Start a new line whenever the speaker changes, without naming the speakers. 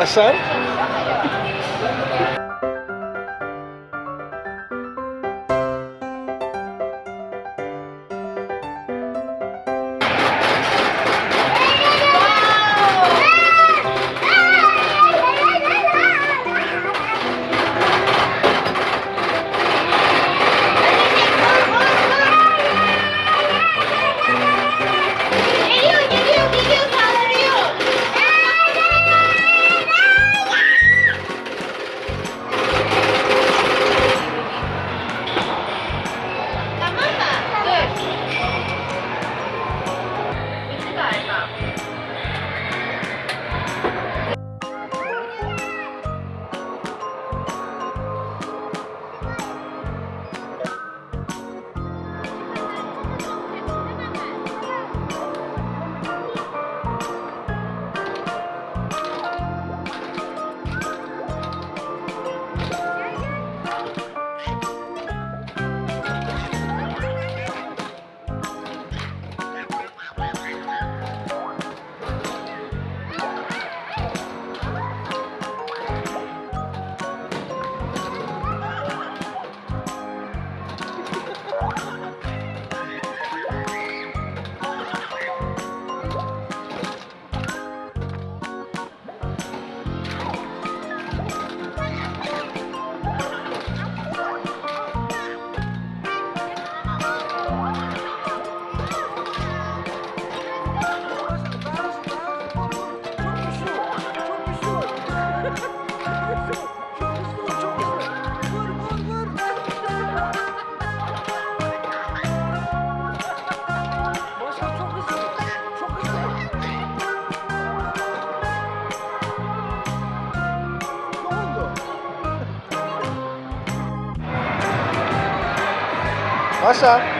Başar. Geliyor, Oh, Vai achar.